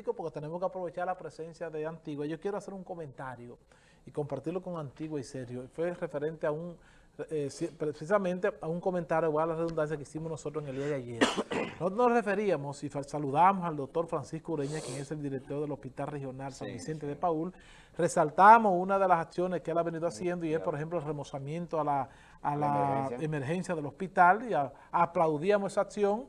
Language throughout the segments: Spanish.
porque tenemos que aprovechar la presencia de Antigua. Yo quiero hacer un comentario y compartirlo con Antigua y Sergio. Fue referente a un, eh, precisamente a un comentario, igual a la redundancia que hicimos nosotros en el día de ayer. Nosotros nos referíamos y saludamos al doctor Francisco Ureña, quien es el director del Hospital Regional San Vicente de Paul. Resaltamos una de las acciones que él ha venido haciendo y es, por ejemplo, el remozamiento a la, a la, emergencia. del hospital y aplaudíamos esa acción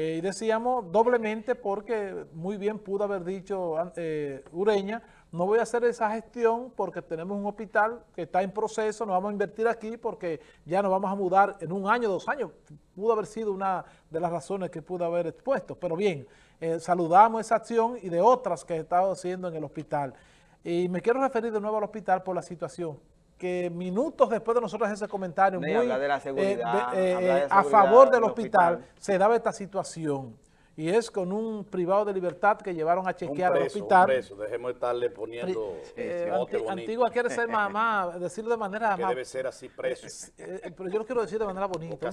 eh, y decíamos doblemente porque muy bien pudo haber dicho eh, Ureña, no voy a hacer esa gestión porque tenemos un hospital que está en proceso, no vamos a invertir aquí porque ya nos vamos a mudar en un año, dos años. Pudo haber sido una de las razones que pudo haber expuesto. Pero bien, eh, saludamos esa acción y de otras que he estado haciendo en el hospital. Y me quiero referir de nuevo al hospital por la situación que minutos después de nosotros ese comentario muy, a favor del hospital, se daba esta situación. Y es con un privado de libertad que llevaron a chequear al hospital. Un preso, dejemos de estarle poniendo eh, Antigua quiere ser mamá, decirlo de manera que debe ser así preso. Eh, eh, pero yo lo quiero decir de manera bonita.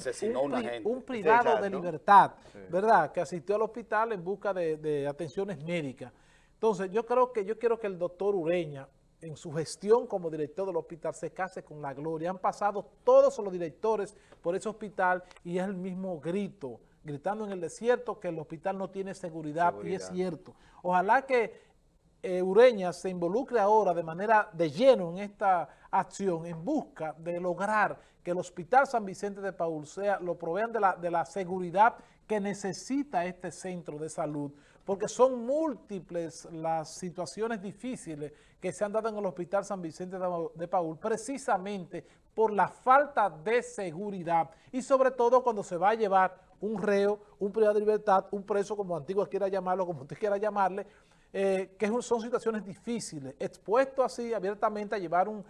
Un, privado de libertad, ¿verdad? Que asistió al hospital en busca de, de atenciones médicas. Entonces, yo creo que yo quiero que el doctor Ureña en su gestión como director del hospital se case con la gloria. Han pasado todos los directores por ese hospital y es el mismo grito, gritando en el desierto que el hospital no tiene seguridad, y es cierto. Ojalá que Ureña se involucre ahora de manera de lleno en esta acción en busca de lograr que el Hospital San Vicente de Paul sea, lo provean de la, de la seguridad que necesita este centro de salud, porque son múltiples las situaciones difíciles que se han dado en el Hospital San Vicente de Paul, precisamente por la falta de seguridad y sobre todo cuando se va a llevar un reo, un privado de libertad, un preso, como Antigua quiera llamarlo, como usted quiera llamarle, eh, que son situaciones difíciles. Expuesto así abiertamente a llevar un,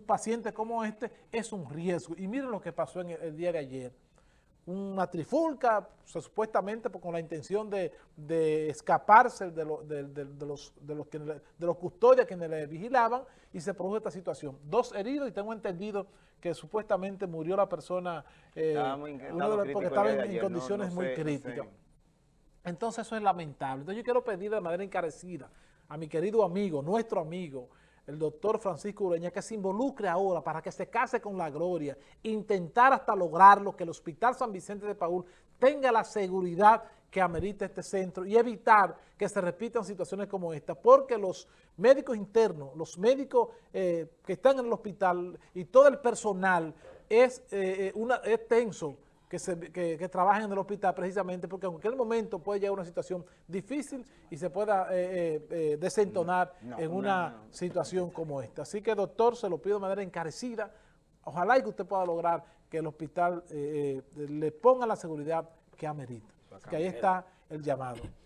paciente como este es un riesgo. Y miren lo que pasó en el, día de ayer. Una trifulca, supuestamente con la intención de, escaparse de, los, de, los, de los custodios quienes le vigilaban y se produjo esta situación. Dos heridos y tengo entendido que supuestamente murió la persona eh, porque estaba en, condiciones muy críticas. Entonces eso es lamentable. Entonces yo quiero pedir de manera encarecida a mi querido amigo, nuestro amigo, el doctor Francisco Ureña, que se involucre ahora para que se case con la gloria, intentar hasta lograrlo, que el Hospital San Vicente de Paul tenga la seguridad que amerita este centro y evitar que se repitan situaciones como esta, porque los médicos internos, los médicos eh, que están en el hospital y todo el personal es, eh, eh, una, es tenso, que, se, que, trabajen en el hospital precisamente porque en cualquier momento puede llegar una situación difícil y se pueda eh, eh, eh, desentonar en una situación como esta. Así que, doctor, se lo pido de manera encarecida. Ojalá y que usted pueda lograr que el hospital le ponga la seguridad que amerita. Que ahí está el llamado.